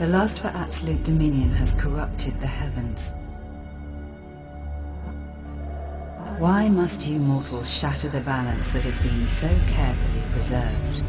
The lust for absolute dominion has corrupted the heavens. Why must you mortals shatter the balance that has been so carefully preserved?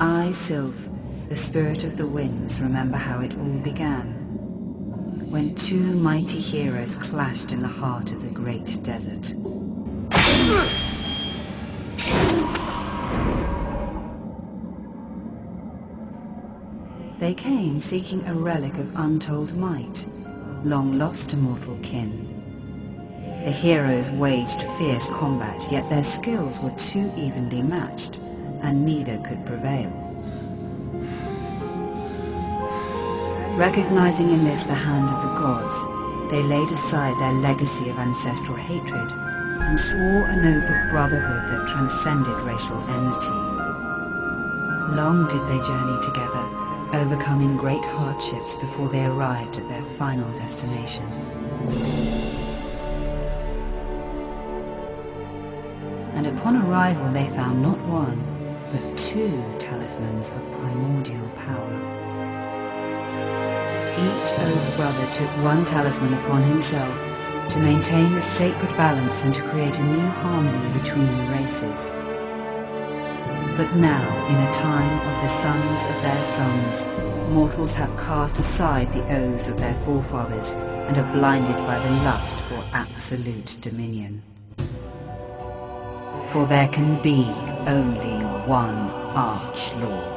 I, Sylph, the spirit of the winds, remember how it all began. When two mighty heroes clashed in the heart of the great desert. They came seeking a relic of untold might, long lost to mortal kin. The heroes waged fierce combat, yet their skills were too evenly matched and neither could prevail. Recognizing in this the hand of the gods, they laid aside their legacy of ancestral hatred and swore an oath of brotherhood that transcended racial enmity. Long did they journey together, overcoming great hardships before they arrived at their final destination. And upon arrival they found not one, but two talismans of primordial power. Each Oath brother took one talisman upon himself to maintain the sacred balance and to create a new harmony between the races. But now, in a time of the sons of their sons, mortals have cast aside the oaths of their forefathers and are blinded by the lust for absolute dominion. For there can be only one Arch Lord.